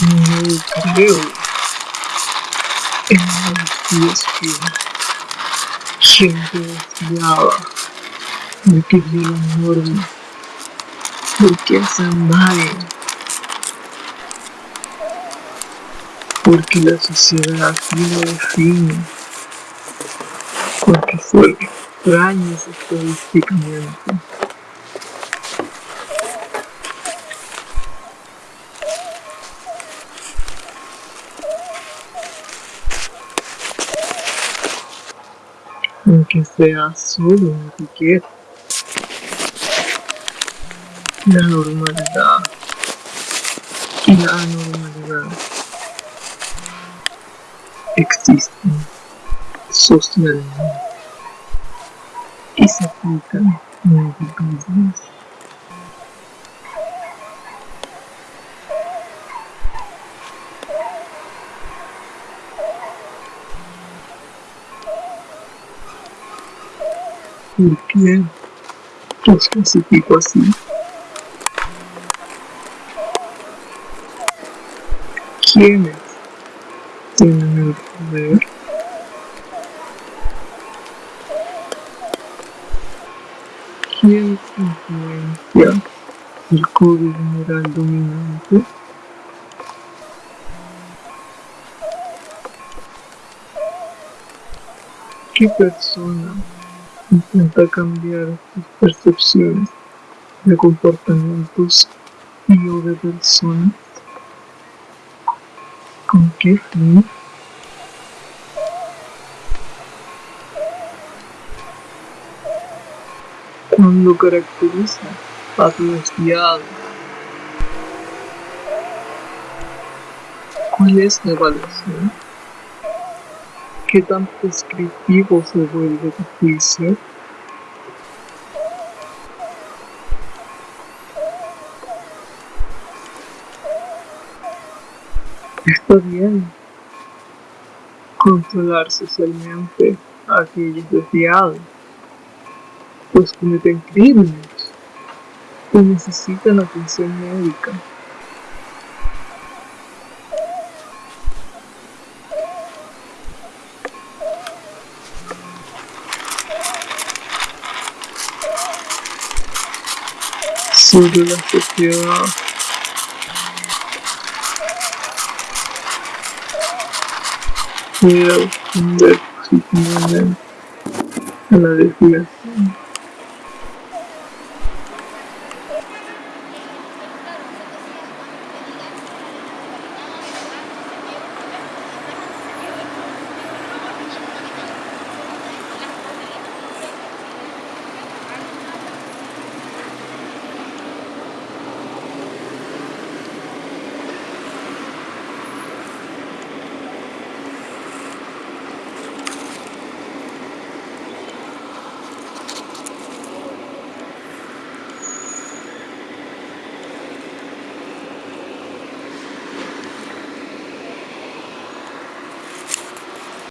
No en la que gente desviada porque es la norma, porque hacen mal, porque la sociedad lo define, porque fue extraños estadísticamente. Aunque sea solo una etiqueta. La normalidad y la anormalidad existen socialmente y se aplican ¿Por qué los clasifico así? ¿Quiénes tienen el poder? ¿Quién influencia el código general dominante? ¿Qué persona intenta cambiar tus percepciones de comportamientos y o de personas. ¿Con qué fin? Cuando caracteriza a tu desviado. ¿Cuál es la evaluación? ¿Qué tan prescriptivo se vuelve juicio? Está bien controlar socialmente a aquellos desviados, pues cometen crímenes o necesitan atención médica. Sobre la sociedad. Puede responder positivamente a la.